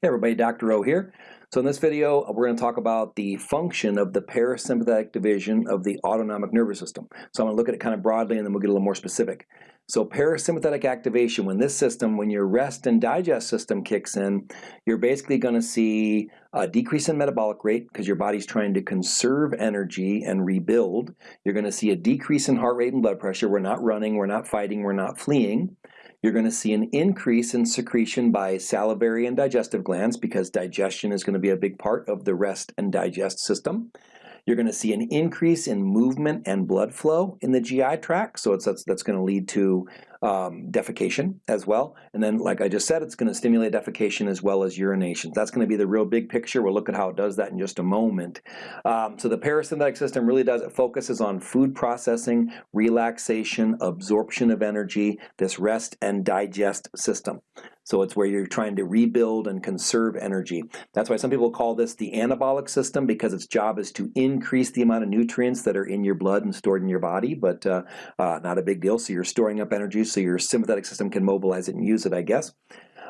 Hey everybody, Dr. O here. So in this video, we're going to talk about the function of the parasympathetic division of the autonomic nervous system. So I'm going to look at it kind of broadly and then we'll get a little more specific. So parasympathetic activation, when this system, when your rest and digest system kicks in, you're basically going to see a decrease in metabolic rate because your body's trying to conserve energy and rebuild. You're going to see a decrease in heart rate and blood pressure. We're not running, we're not fighting, we're not fleeing. You're going to see an increase in secretion by salivary and digestive glands because digestion is going to be a big part of the rest and digest system. You're going to see an increase in movement and blood flow in the GI tract, so that's, that's going to lead to um, defecation as well. And then, like I just said, it's going to stimulate defecation as well as urination. That's going to be the real big picture. We'll look at how it does that in just a moment. Um, so the parasympathetic system really does, it focuses on food processing, relaxation, absorption of energy, this rest and digest system. So it's where you're trying to rebuild and conserve energy. That's why some people call this the anabolic system because its job is to increase the amount of nutrients that are in your blood and stored in your body, but uh, uh, not a big deal. So you're storing up energy so your sympathetic system can mobilize it and use it, I guess.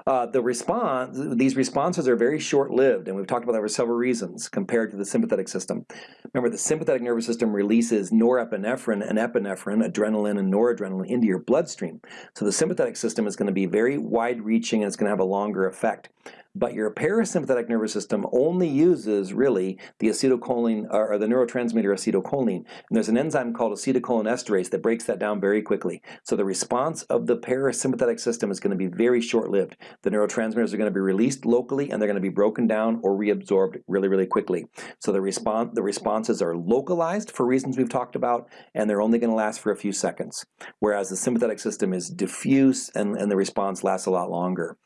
Uh, the response, these responses are very short-lived, and we've talked about that for several reasons compared to the sympathetic system. Remember, the sympathetic nervous system releases norepinephrine and epinephrine, adrenaline and noradrenaline, into your bloodstream. So the sympathetic system is going to be very wide-reaching and it's going to have a longer effect but your parasympathetic nervous system only uses really the acetylcholine or the neurotransmitter acetylcholine. And there's an enzyme called acetylcholinesterase that breaks that down very quickly. So the response of the parasympathetic system is going to be very short-lived. The neurotransmitters are going to be released locally and they're going to be broken down or reabsorbed really, really quickly. So the response the responses are localized for reasons we've talked about and they're only going to last for a few seconds. Whereas the sympathetic system is diffuse and, and the response lasts a lot longer.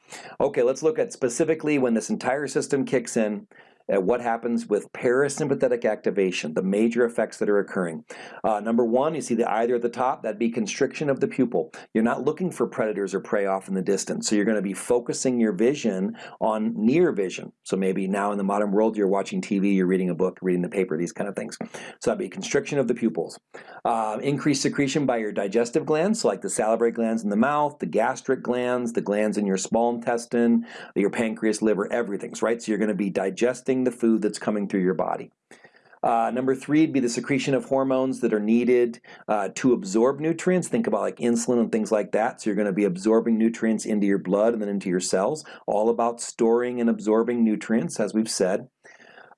Okay, let's look at specifically when this entire system kicks in, at what happens with parasympathetic activation, the major effects that are occurring. Uh, number one, you see the eye there at the top, that'd be constriction of the pupil. You're not looking for predators or prey off in the distance, so you're going to be focusing your vision on near vision. So maybe now in the modern world you're watching TV, you're reading a book, reading the paper, these kind of things. So that'd be constriction of the pupils. Uh, increased secretion by your digestive glands, so like the salivary glands in the mouth, the gastric glands, the glands in your small intestine, your pancreas, liver, everything's right? So you're going to be digesting the food that's coming through your body. Uh, number three would be the secretion of hormones that are needed uh, to absorb nutrients. Think about like insulin and things like that. So you're going to be absorbing nutrients into your blood and then into your cells. All about storing and absorbing nutrients, as we've said.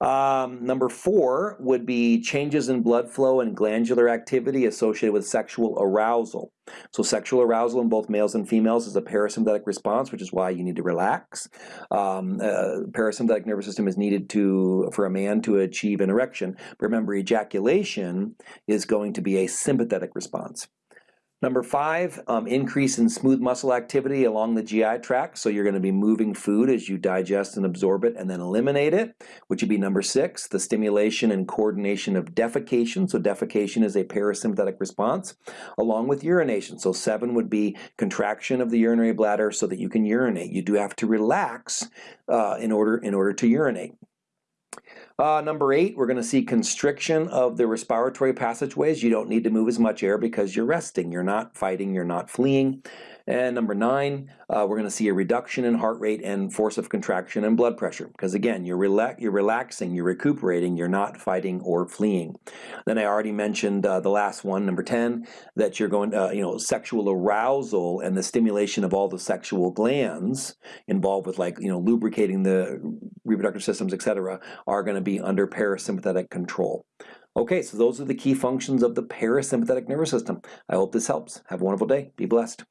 Um, number four would be changes in blood flow and glandular activity associated with sexual arousal. So sexual arousal in both males and females is a parasympathetic response, which is why you need to relax. Um, uh, parasympathetic nervous system is needed to for a man to achieve an erection. Remember, ejaculation is going to be a sympathetic response. Number five, um, increase in smooth muscle activity along the GI tract. So you're going to be moving food as you digest and absorb it and then eliminate it, which would be number six, the stimulation and coordination of defecation. So defecation is a parasympathetic response along with urination. So seven would be contraction of the urinary bladder so that you can urinate. You do have to relax uh, in, order, in order to urinate. Uh, number eight, we're going to see constriction of the respiratory passageways. You don't need to move as much air because you're resting. You're not fighting, you're not fleeing. And number nine, uh, we're going to see a reduction in heart rate and force of contraction and blood pressure. Because again, you're, you're relaxing, you're recuperating, you're not fighting or fleeing. Then I already mentioned uh, the last one, number 10, that you're going to, uh, you know, sexual arousal and the stimulation of all the sexual glands involved with like, you know, lubricating the reproductive systems, etc., are going to be under parasympathetic control. Okay, so those are the key functions of the parasympathetic nervous system. I hope this helps. Have a wonderful day. Be blessed.